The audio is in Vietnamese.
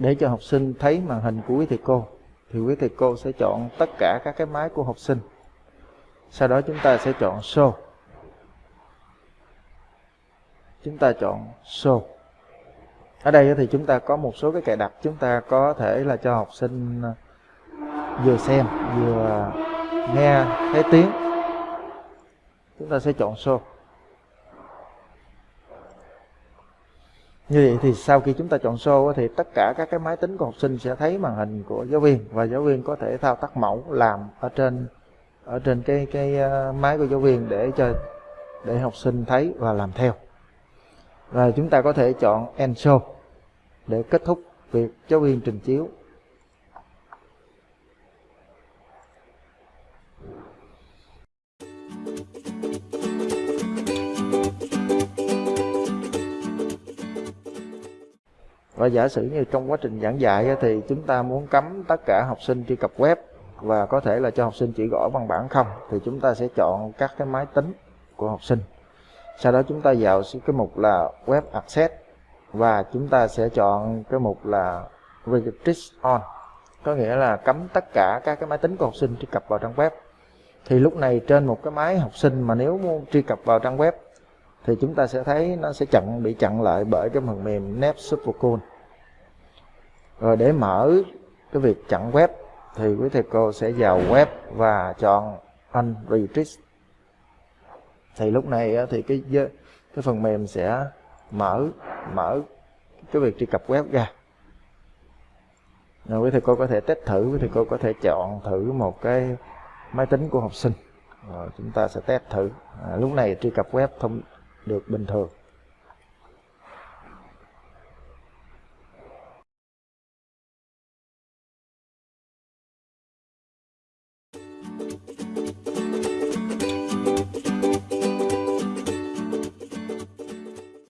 để cho học sinh thấy màn hình của quý thầy cô, thì quý thầy cô sẽ chọn tất cả các cái máy của học sinh. Sau đó chúng ta sẽ chọn show. Chúng ta chọn show. Ở đây thì chúng ta có một số cái cài đặt chúng ta có thể là cho học sinh ờ, vừa xem, vừa nghe thấy tiếng. Chúng ta sẽ chọn show. Như vậy thì sau khi chúng ta chọn show thì tất cả các cái máy tính của học sinh sẽ thấy màn hình của giáo viên và giáo viên có thể thao tác mẫu làm ở trên ở trên cái cái ờ, máy của giáo viên để cho, để học sinh thấy và làm theo. Và chúng ta có thể chọn end show để kết thúc việc giáo viên trình chiếu. Và giả sử như trong quá trình giảng dạy thì chúng ta muốn cấm tất cả học sinh truy cập web và có thể là cho học sinh chỉ gõ văn bản không, thì chúng ta sẽ chọn các cái máy tính của học sinh. Sau đó chúng ta vào cái mục là web access và chúng ta sẽ chọn cái mục là restrict on. Có nghĩa là cấm tất cả các cái máy tính của học sinh truy cập vào trang web. Thì lúc này trên một cái máy học sinh mà nếu muốn truy cập vào trang web, thì chúng ta sẽ thấy nó sẽ chặn, bị chặn lại bởi cái phần mềm NetSupercool rồi để mở cái việc chặn web thì quý thầy cô sẽ vào web và chọn unrestrict thì lúc này ờ, thì cái cái phần mềm sẽ mở mở cái việc truy cập web ra. Rồi quý thầy cô có thể test thử quý thầy cô có thể chọn thử một cái máy tính của học sinh. Rồi chúng ta sẽ test thử. À, lúc này truy cập web thông được bình thường.